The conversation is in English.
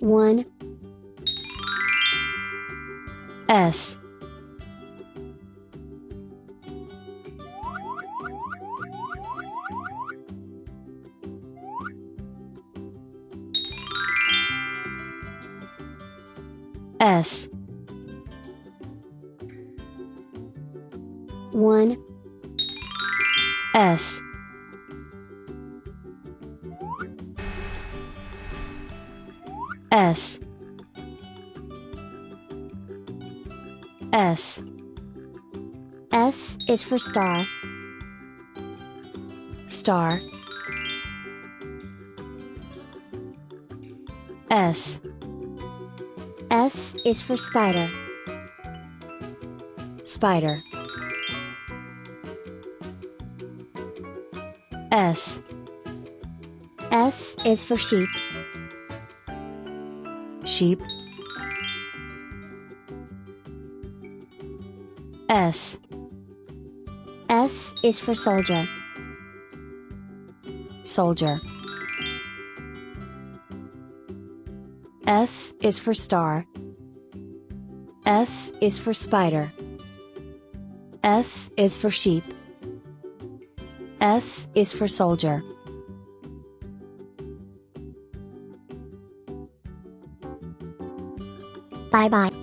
1 S. S. 1 S S. S. S is for star. Star. S. S is for spider. Spider. S. S is for sheep sheep. S. S is for soldier. Soldier. S is for star. S is for spider. S is for sheep. S is for soldier 拜拜。